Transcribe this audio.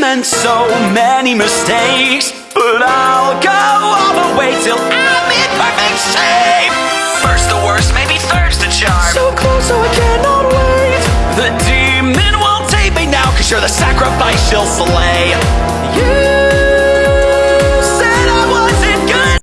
meant so many mistakes But I'll go all the way till I'm in perfect shape. First the worst, maybe third's the charm. So close, so I cannot wait. The demon won't take me now Cause you're the sacrifice she'll slay. You